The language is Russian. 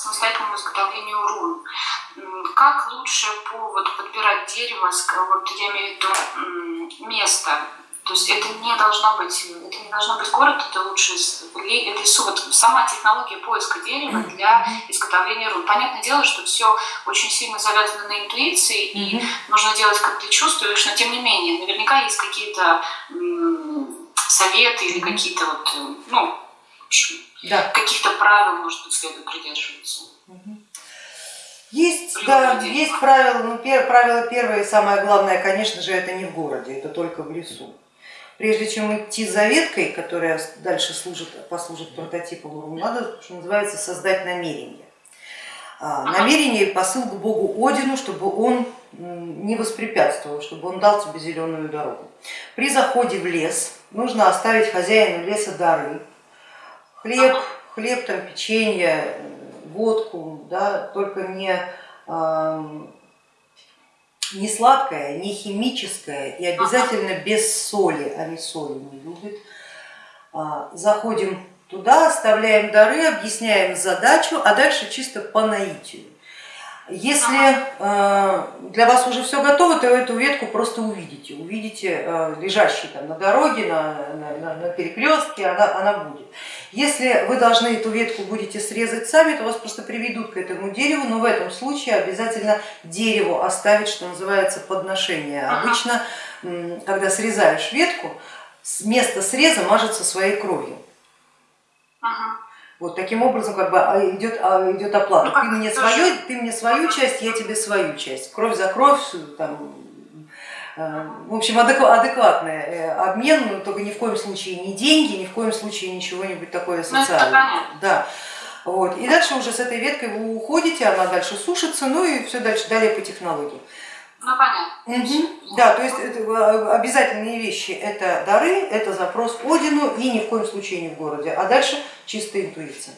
самостоятельному изготовлению рун. Как лучше по, вот, подбирать дерево, вот, я имею в виду место, то есть это не должно быть, это не должно быть город, это лучше лесу. Вот сама технология поиска дерева для изготовления рун. Понятное дело, что все очень сильно завязано на интуиции, и нужно делать, как ты чувствуешь, но тем не менее, наверняка есть какие-то советы или какие-то вот, ну, общем, да. каких-то правил, может быть, следует придерживаться. Есть, да, есть правила, ну, пер, правило первое и самое главное, конечно же, это не в городе, это только в лесу. Прежде чем идти за веткой, которая дальше служит, послужит прототипом, надо, что называется, создать намерение. А, намерение и посыл к богу Одину, чтобы он не воспрепятствовал, чтобы он дал тебе зеленую дорогу. При заходе в лес нужно оставить хозяину леса дары, хлеб, хлеб, там, печенье, водку, да, только не, не сладкое, не химическое и обязательно без соли, они соли не любят. А, заходим туда, оставляем дары, объясняем задачу, а дальше чисто по наитию. Если э, для вас уже все готово, то эту ветку просто увидите, увидите э, лежащей там на дороге, на, на, на перекрестке, она, она будет. Если вы должны эту ветку будете срезать сами, то вас просто приведут к этому дереву, но в этом случае обязательно дереву оставить, что называется, подношение. Обычно, когда срезаешь ветку, место среза мажется своей кровью. Вот таким образом как бы а, идет, а, идет оплата. Ну, ты мне, свою, ты мне свою часть, я тебе свою часть. Кровь за кровь, там, в общем, адекватный э, обмен, но только ни в коем случае не деньги, ни в коем случае ничего-нибудь такое ну, социальное. Да. Вот. И дальше уже с этой веткой вы уходите, она дальше сушится, ну и все дальше, далее по технологии. Ну понятно. Угу. Да, то есть это э, обязательные вещи это дары, это запрос Одину и ни в коем случае не в городе, а дальше чистая интуиция.